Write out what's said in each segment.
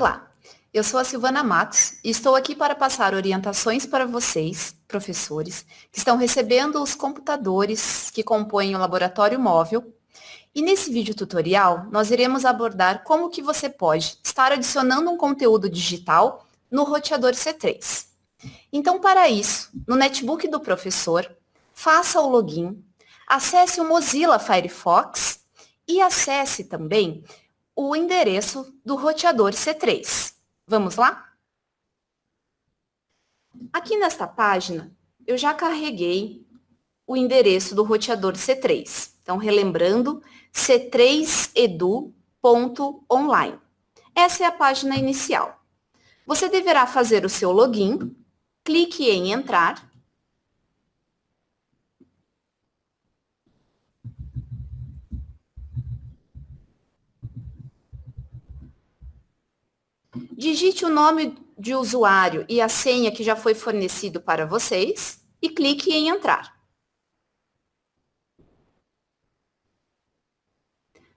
Olá, eu sou a Silvana Matos e estou aqui para passar orientações para vocês, professores, que estão recebendo os computadores que compõem o laboratório móvel. E nesse vídeo tutorial, nós iremos abordar como que você pode estar adicionando um conteúdo digital no roteador C3. Então, para isso, no netbook do professor, faça o login, acesse o Mozilla Firefox e acesse também o endereço do roteador C3. Vamos lá? Aqui nesta página, eu já carreguei o endereço do roteador C3. Então, relembrando, c3edu.online. Essa é a página inicial. Você deverá fazer o seu login, clique em entrar Digite o nome de usuário e a senha que já foi fornecido para vocês e clique em entrar.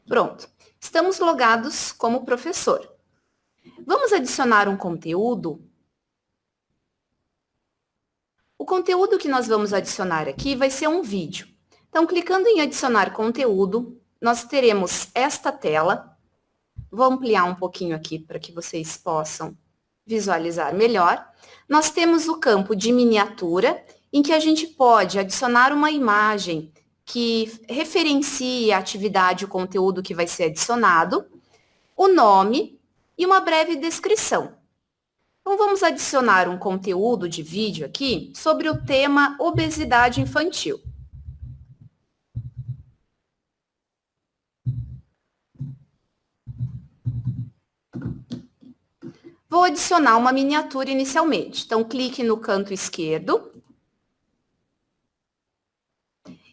Pronto, estamos logados como professor. Vamos adicionar um conteúdo. O conteúdo que nós vamos adicionar aqui vai ser um vídeo. Então, clicando em adicionar conteúdo, nós teremos esta tela Vou ampliar um pouquinho aqui para que vocês possam visualizar melhor. Nós temos o campo de miniatura, em que a gente pode adicionar uma imagem que referencie a atividade, o conteúdo que vai ser adicionado, o nome e uma breve descrição. Então, vamos adicionar um conteúdo de vídeo aqui sobre o tema obesidade infantil. Vou adicionar uma miniatura inicialmente. Então, clique no canto esquerdo.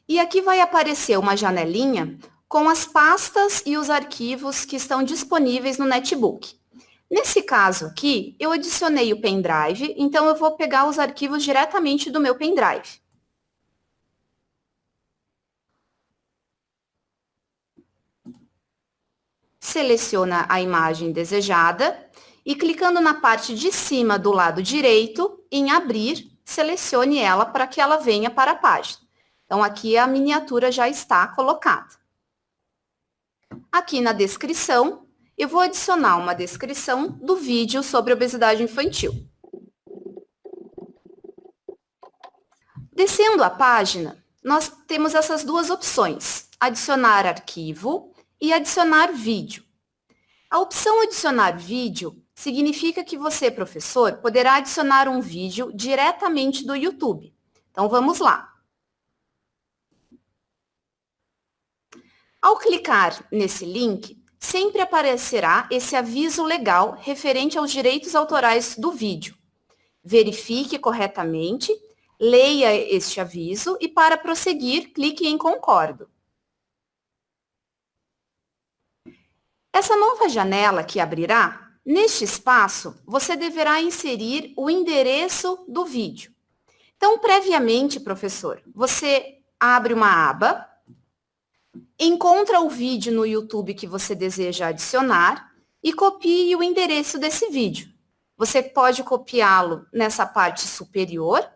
E aqui vai aparecer uma janelinha com as pastas e os arquivos que estão disponíveis no netbook. Nesse caso aqui, eu adicionei o pendrive, então eu vou pegar os arquivos diretamente do meu pendrive. Seleciona a imagem desejada e clicando na parte de cima do lado direito, em abrir, selecione ela para que ela venha para a página. Então, aqui a miniatura já está colocada. Aqui na descrição, eu vou adicionar uma descrição do vídeo sobre obesidade infantil. Descendo a página, nós temos essas duas opções, adicionar arquivo e adicionar vídeo. A opção adicionar vídeo significa que você, professor, poderá adicionar um vídeo diretamente do YouTube. Então, vamos lá. Ao clicar nesse link, sempre aparecerá esse aviso legal referente aos direitos autorais do vídeo. Verifique corretamente, leia este aviso e, para prosseguir, clique em Concordo. Essa nova janela que abrirá Neste espaço, você deverá inserir o endereço do vídeo. Então, previamente, professor, você abre uma aba, encontra o vídeo no YouTube que você deseja adicionar e copie o endereço desse vídeo. Você pode copiá-lo nessa parte superior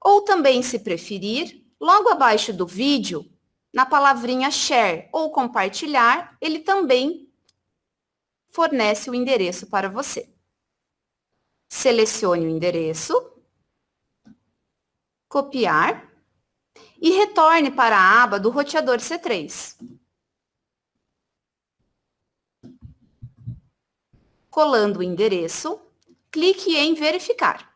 ou também, se preferir, logo abaixo do vídeo, na palavrinha share ou compartilhar, ele também fornece o endereço para você. Selecione o endereço, copiar e retorne para a aba do roteador C3. Colando o endereço, clique em verificar.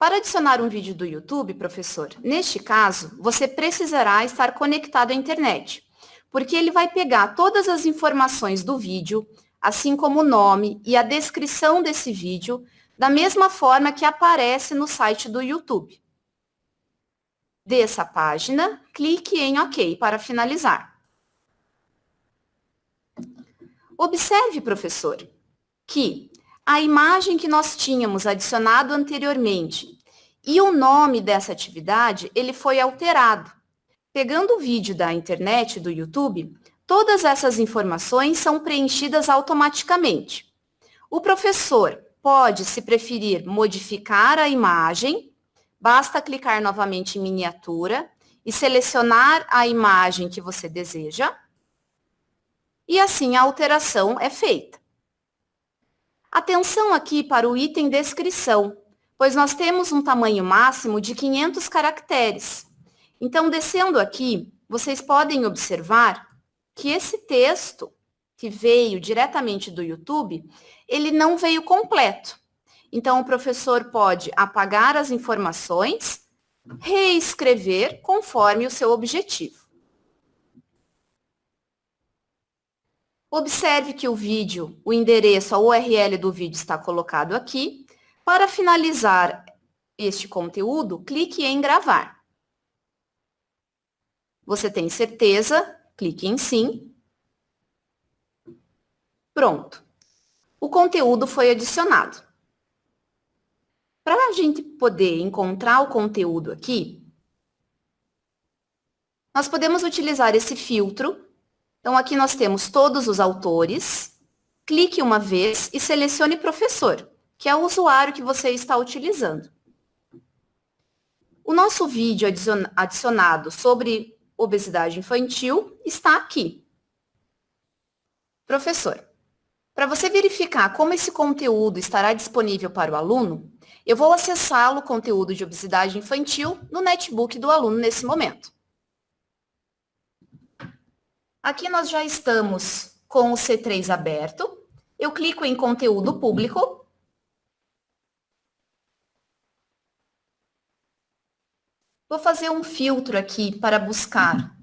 Para adicionar um vídeo do YouTube, professor, neste caso, você precisará estar conectado à internet, porque ele vai pegar todas as informações do vídeo, assim como o nome e a descrição desse vídeo, da mesma forma que aparece no site do YouTube. Desça a página, clique em OK para finalizar. Observe, professor, que a imagem que nós tínhamos adicionado anteriormente e o nome dessa atividade, ele foi alterado. Pegando o vídeo da internet, do YouTube, todas essas informações são preenchidas automaticamente. O professor pode, se preferir, modificar a imagem, basta clicar novamente em miniatura e selecionar a imagem que você deseja, e assim a alteração é feita. Atenção aqui para o item descrição, pois nós temos um tamanho máximo de 500 caracteres. Então, descendo aqui, vocês podem observar que esse texto que veio diretamente do YouTube, ele não veio completo. Então, o professor pode apagar as informações, reescrever conforme o seu objetivo. Observe que o vídeo, o endereço, a URL do vídeo está colocado aqui. Para finalizar este conteúdo, clique em gravar. Você tem certeza? Clique em sim. Pronto. O conteúdo foi adicionado. Para a gente poder encontrar o conteúdo aqui, nós podemos utilizar esse filtro. Então, aqui nós temos todos os autores. Clique uma vez e selecione professor, que é o usuário que você está utilizando. O nosso vídeo adicionado sobre obesidade infantil está aqui. Professor, para você verificar como esse conteúdo estará disponível para o aluno, eu vou acessá-lo, o conteúdo de obesidade infantil, no netbook do aluno nesse momento. Aqui nós já estamos com o C3 aberto. Eu clico em conteúdo público Vou fazer um filtro aqui para buscar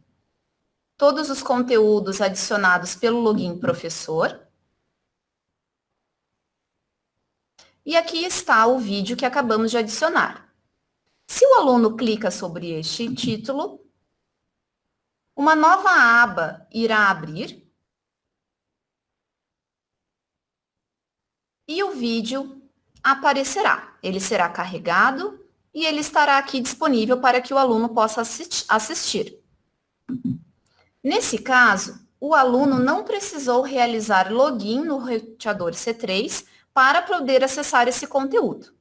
todos os conteúdos adicionados pelo login professor. E aqui está o vídeo que acabamos de adicionar. Se o aluno clica sobre este título, uma nova aba irá abrir e o vídeo aparecerá. Ele será carregado e ele estará aqui disponível para que o aluno possa assistir. Nesse caso, o aluno não precisou realizar login no roteador C3 para poder acessar esse conteúdo.